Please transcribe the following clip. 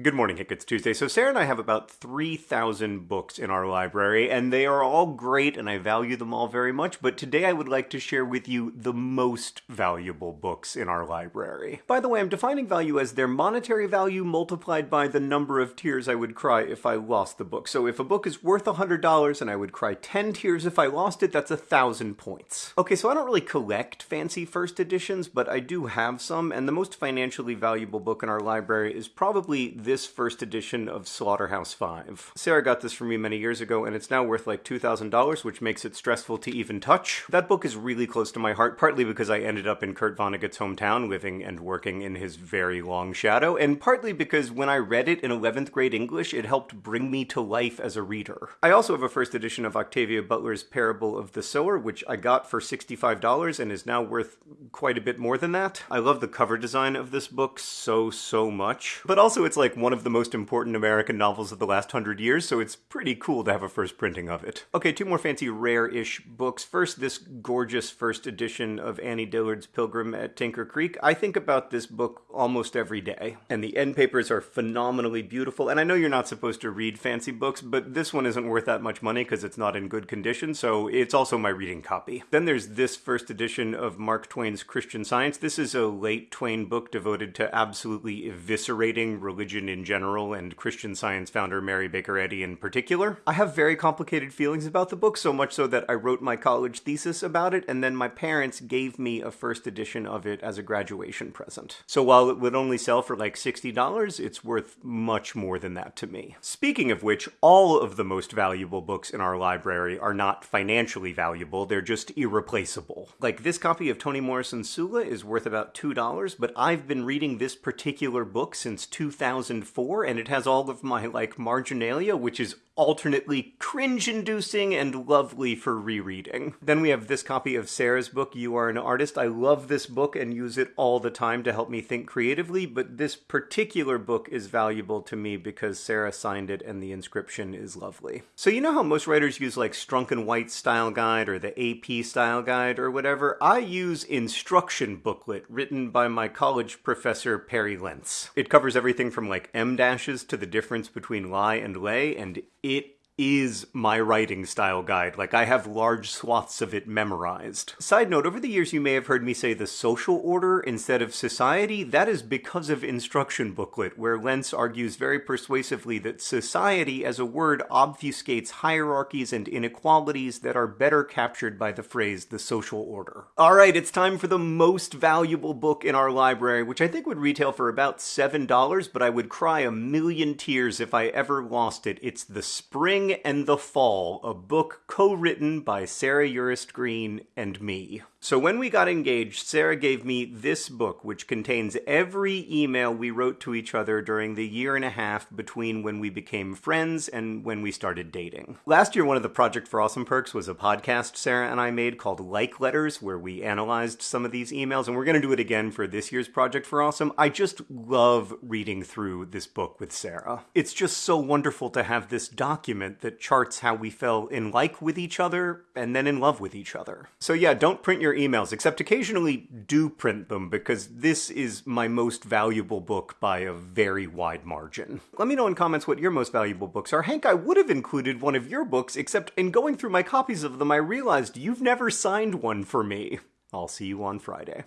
Good morning, Hank. It's Tuesday. So, Sarah and I have about 3,000 books in our library, and they are all great, and I value them all very much. But today I would like to share with you the most valuable books in our library. By the way, I'm defining value as their monetary value multiplied by the number of tears I would cry if I lost the book. So, if a book is worth $100 and I would cry 10 tears if I lost it, that's a thousand points. Okay, so I don't really collect fancy first editions, but I do have some, and the most financially valuable book in our library is probably this first edition of Slaughterhouse 5. Sarah got this for me many years ago, and it's now worth like $2,000, which makes it stressful to even touch. That book is really close to my heart, partly because I ended up in Kurt Vonnegut's hometown, living and working in his very long shadow, and partly because when I read it in 11th grade English, it helped bring me to life as a reader. I also have a first edition of Octavia Butler's Parable of the Sower, which I got for $65 and is now worth quite a bit more than that. I love the cover design of this book so, so much. But also it's like one of the most important American novels of the last hundred years, so it's pretty cool to have a first printing of it. Okay, two more fancy rare-ish books. First, this gorgeous first edition of Annie Dillard's Pilgrim at Tinker Creek. I think about this book almost every day, and the end papers are phenomenally beautiful, and I know you're not supposed to read fancy books, but this one isn't worth that much money because it's not in good condition, so it's also my reading copy. Then there's this first edition of Mark Twain's Christian Science. This is a late Twain book devoted to absolutely eviscerating religion in general and Christian Science founder Mary Baker Eddy in particular. I have very complicated feelings about the book, so much so that I wrote my college thesis about it, and then my parents gave me a first edition of it as a graduation present. So while it would only sell for like $60, it's worth much more than that to me. Speaking of which, all of the most valuable books in our library are not financially valuable, they're just irreplaceable. Like this copy of Toni Morrison's Sula is worth about $2, but I've been reading this particular book since 2004, and it has all of my, like, marginalia, which is alternately cringe-inducing and lovely for rereading. Then we have this copy of Sarah's book, You Are an Artist. I love this book and use it all the time to help me think creatively, but this particular book is valuable to me because Sarah signed it and the inscription is lovely. So you know how most writers use like Strunk and White style guide or the AP style guide or whatever? I use instruction booklet written by my college professor Perry Lentz. It covers everything from like em dashes to the difference between lie and lay, and it is my writing style guide. Like, I have large swaths of it memorized. Side note, over the years you may have heard me say the social order instead of society. That is because of Instruction Booklet, where Lentz argues very persuasively that society as a word obfuscates hierarchies and inequalities that are better captured by the phrase the social order. Alright, it's time for the most valuable book in our library, which I think would retail for about $7, but I would cry a million tears if I ever lost it. It's The Spring and the Fall, a book co-written by Sarah Urist Green and me. So when we got engaged, Sarah gave me this book, which contains every email we wrote to each other during the year and a half between when we became friends and when we started dating. Last year, one of the Project for Awesome perks was a podcast Sarah and I made called Like Letters, where we analyzed some of these emails, and we're going to do it again for this year's Project for Awesome. I just love reading through this book with Sarah. It's just so wonderful to have this document that charts how we fell in like with each other and then in love with each other. So yeah, don't print your emails, except occasionally do print them because this is my most valuable book by a very wide margin. Let me know in comments what your most valuable books are. Hank, I would have included one of your books, except in going through my copies of them, I realized you've never signed one for me. I'll see you on Friday.